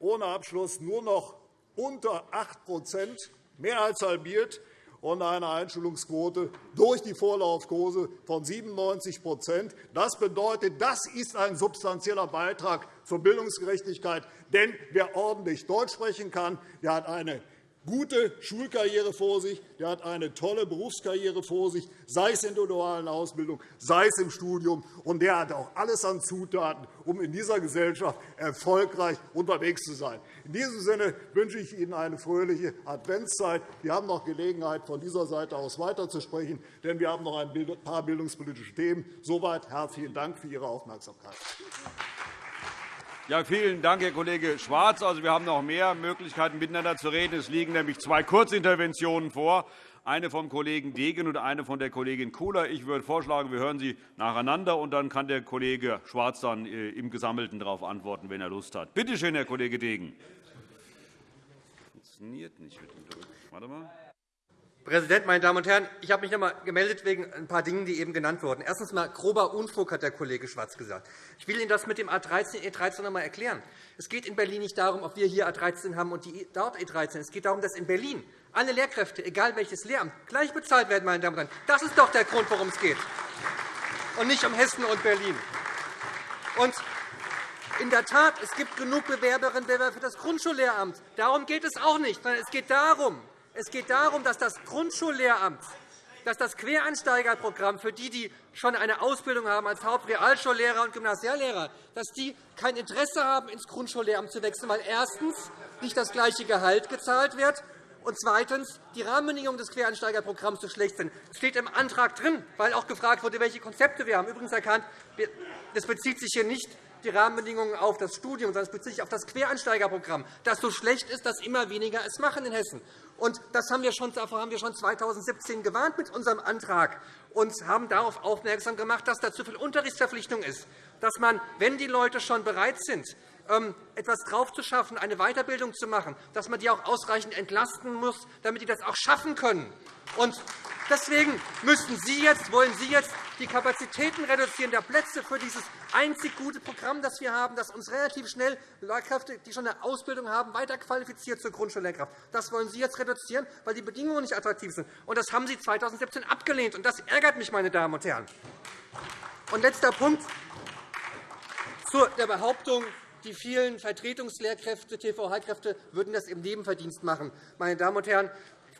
Ohne Abschluss nur noch unter 8% mehr als halbiert und eine Einschulungsquote durch die Vorlaufkurse von 97% Das bedeutet, das ist ein substanzieller Beitrag zur Bildungsgerechtigkeit. Denn wer ordentlich Deutsch sprechen kann, der hat eine gute Schulkarriere vor sich, der hat eine tolle Berufskarriere vor sich, sei es in der dualen Ausbildung, sei es im Studium. Und der hat auch alles an Zutaten, um in dieser Gesellschaft erfolgreich unterwegs zu sein. In diesem Sinne wünsche ich Ihnen eine fröhliche Adventszeit. Wir haben noch Gelegenheit, von dieser Seite aus weiterzusprechen, denn wir haben noch ein paar bildungspolitische Themen. Soweit herzlichen Dank für Ihre Aufmerksamkeit. Ja, vielen Dank, Herr Kollege Schwarz. Also, wir haben noch mehr Möglichkeiten, miteinander zu reden. Es liegen nämlich zwei Kurzinterventionen vor, eine vom Kollegen Degen und eine von der Kollegin Kula. Ich würde vorschlagen, wir hören sie nacheinander, und dann kann der Kollege Schwarz dann äh, im Gesammelten darauf antworten, wenn er Lust hat. Bitte schön, Herr Kollege Degen. Funktioniert nicht mit dem Drücken. Warte mal. Präsident, meine Damen und Herren! Ich habe mich noch einmal gemeldet wegen ein paar Dingen, die eben genannt wurden. Erstens einmal grober Unfug, hat der Kollege Schwarz gesagt. Ich will Ihnen das mit dem A13, E13 noch einmal erklären. Es geht in Berlin nicht darum, ob wir hier A13 haben und die dort E13. Es geht darum, dass in Berlin alle Lehrkräfte, egal welches Lehramt, gleich bezahlt werden. Meine Damen und Herren. Das ist doch der Grund, worum es geht, und nicht um Hessen und Berlin. Und in der Tat, es gibt genug Bewerberinnen und Bewerber für das Grundschullehramt. Darum geht es auch nicht, sondern es geht darum, es geht darum, dass das Grundschullehramt, dass das Quereinsteigerprogramm für die, die schon eine Ausbildung haben als Hauptrealschullehrer und Gymnasiallehrer, dass die kein Interesse haben, ins Grundschullehramt zu wechseln, weil erstens nicht das gleiche Gehalt gezahlt wird und zweitens die Rahmenbedingungen des Quereinsteigerprogramms so schlecht sind. Das steht im Antrag drin, weil auch gefragt wurde, welche Konzepte wir haben. Übrigens erkannt, das bezieht sich hier nicht die Rahmenbedingungen auf das Studium, sondern sich auf das Quereinsteigerprogramm, das so schlecht ist, dass immer weniger es machen in Hessen. Und das haben wir schon, davor haben wir schon 2017 gewarnt mit unserem Antrag und haben darauf aufmerksam gemacht, dass da zu viel Unterrichtsverpflichtung ist, dass man, wenn die Leute schon bereit sind, ähm, etwas draufzuschaffen, eine Weiterbildung zu machen, dass man die auch ausreichend entlasten muss, damit die das auch schaffen können. Und deswegen müssen Sie jetzt, wollen Sie jetzt die Kapazitäten reduzieren der Plätze für dieses einzig gute Programm, das wir haben, das uns relativ schnell Lehrkräfte, die schon eine Ausbildung haben, weiterqualifiziert zur Grundschullehrkraft. Das wollen Sie jetzt reduzieren, weil die Bedingungen nicht attraktiv sind. Und das haben Sie 2017 abgelehnt. Und das ärgert mich, meine Damen und Herren. Und letzter Punkt zu der Behauptung, die vielen Vertretungslehrkräfte, TVH-Kräfte würden das im Nebenverdienst machen. Meine Damen und Herren,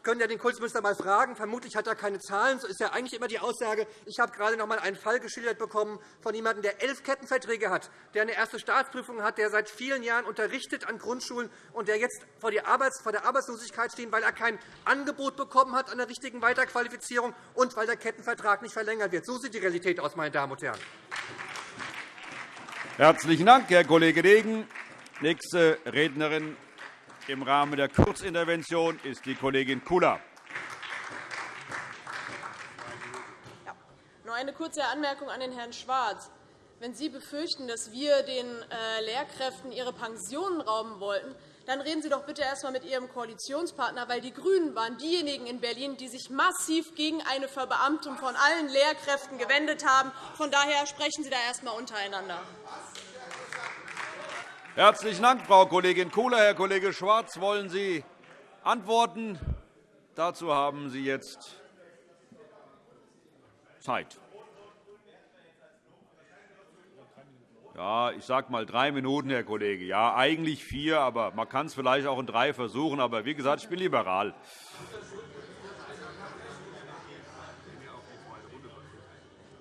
können ja den Kultusminister einmal fragen. Vermutlich hat er keine Zahlen. So ist ja eigentlich immer die Aussage. Ich habe gerade noch einmal einen Fall geschildert bekommen von jemandem, der elf Kettenverträge hat, der eine erste Staatsprüfung hat, der seit vielen Jahren unterrichtet an Grundschulen und der jetzt vor der Arbeitslosigkeit steht, weil er kein Angebot bekommen hat an der richtigen Weiterqualifizierung und weil der Kettenvertrag nicht verlängert wird. So sieht die Realität aus, meine Damen und Herren. Herzlichen Dank, Herr Kollege Degen. Nächste Rednerin im Rahmen der Kurzintervention ist die Kollegin Kula. Ja, nur eine kurze Anmerkung an den Herrn Schwarz. Wenn Sie befürchten, dass wir den äh, Lehrkräften ihre Pensionen rauben wollten, dann reden Sie doch bitte erst einmal mit Ihrem Koalitionspartner, weil die GRÜNEN waren diejenigen in Berlin, die sich massiv gegen eine Verbeamtung von allen Lehrkräften gewendet haben. Von daher sprechen Sie da erst einmal untereinander. Herzlichen Dank, Frau Kollegin Kula. Herr Kollege Schwarz, wollen Sie antworten? Dazu haben Sie jetzt Zeit. Ja, ich sage mal drei Minuten, Herr Kollege. Ja, eigentlich vier, aber man kann es vielleicht auch in drei versuchen. Aber wie gesagt, ich bin liberal.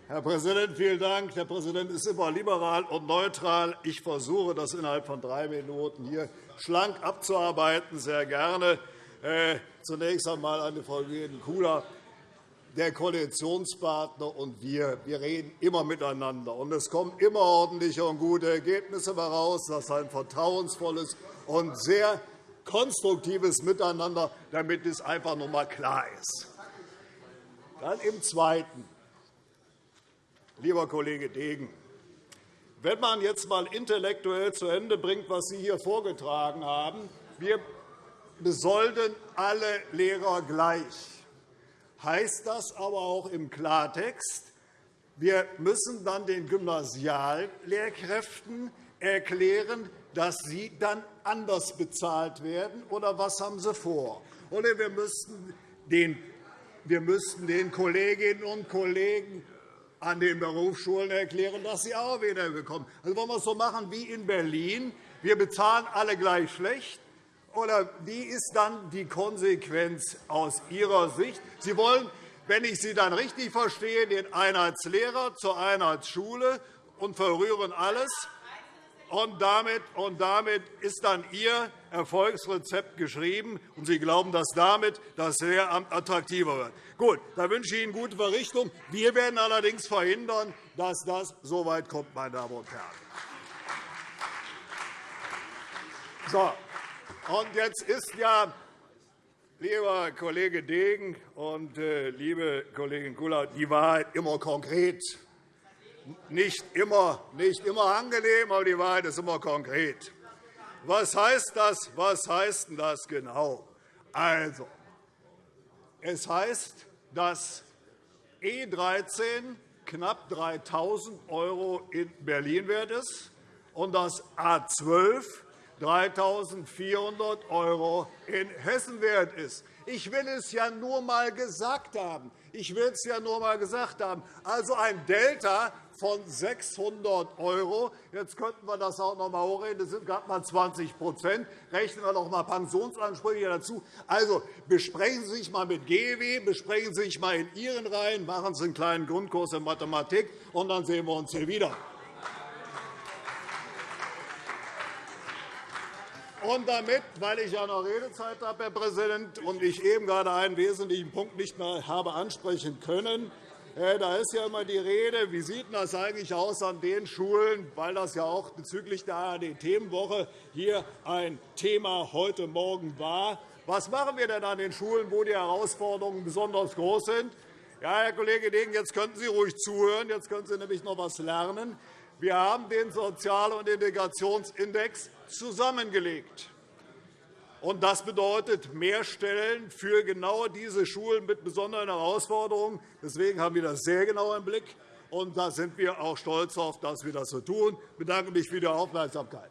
Herr Präsident, vielen Dank. Der Präsident ist immer liberal und neutral. Ich versuche, das innerhalb von drei Minuten hier schlank abzuarbeiten. Sehr gerne. Äh, zunächst einmal an die Frau Kula der Koalitionspartner und wir, wir reden immer miteinander. Und es kommen immer ordentliche und gute Ergebnisse heraus. Das ist ein vertrauensvolles und sehr konstruktives Miteinander, damit es einfach noch einmal klar ist. Dann im Zweiten. Lieber Kollege Degen, wenn man jetzt einmal intellektuell zu Ende bringt, was Sie hier vorgetragen haben, wir besolden alle Lehrer gleich heißt das aber auch im Klartext, wir müssen dann den Gymnasiallehrkräften erklären, dass sie dann anders bezahlt werden, oder was haben Sie vor? Oder wir müssten den, wir müssten den Kolleginnen und Kollegen an den Berufsschulen erklären, dass sie auch wieder bekommen. Also wollen wir es so machen wie in Berlin. Wir bezahlen alle gleich schlecht, oder wie ist dann die Konsequenz aus Ihrer Sicht? Sie wollen, wenn ich Sie dann richtig verstehe, den Einheitslehrer zur Einheitsschule und verrühren alles. Und damit, und damit ist dann Ihr Erfolgsrezept geschrieben, und Sie glauben, dass damit das Lehramt attraktiver wird. Gut, da wünsche ich Ihnen gute Verrichtung. Wir werden allerdings verhindern, dass das so weit kommt, meine Damen und Herren. So, und jetzt ist ja, lieber Kollege Degen und äh, liebe Kollegin Kula, die Wahrheit immer konkret. Nicht immer, nicht immer angenehm, aber die Wahrheit ist immer konkret. Was heißt das? Was heißt denn das genau? Also, es heißt, dass E13 knapp 3.000 € in Berlin wert ist und dass A 12 3.400 € in Hessen wert ist. Ich will es ja nur einmal gesagt haben. Ich will es ja nur einmal gesagt haben. Also ein Delta von 600 €. Jetzt könnten wir das auch noch einmal hochreden. Das sind gerade einmal 20% Rechnen wir noch einmal Pensionsansprüche dazu. Also besprechen Sie sich einmal mit GEW, besprechen Sie sich einmal in Ihren Reihen, machen Sie einen kleinen Grundkurs in Mathematik, und dann sehen wir uns hier wieder. Und damit, weil ich ja noch Redezeit habe, Herr Präsident, und ich eben gerade einen wesentlichen Punkt nicht mehr habe ansprechen können, da ist ja immer die Rede, wie sieht das eigentlich aus an den Schulen, weil das ja auch bezüglich der ARD-Themenwoche hier ein Thema heute Morgen war. Was machen wir denn an den Schulen, wo die Herausforderungen besonders groß sind? Ja, Herr Kollege Degen, jetzt könnten Sie ruhig zuhören. Jetzt können Sie nämlich noch etwas lernen. Wir haben den Sozial- und Integrationsindex zusammengelegt. Das bedeutet mehr Stellen für genau diese Schulen mit besonderen Herausforderungen. Deswegen haben wir das sehr genau im Blick. Und da sind wir auch stolz darauf, dass wir das so tun. Ich bedanke mich für die Aufmerksamkeit.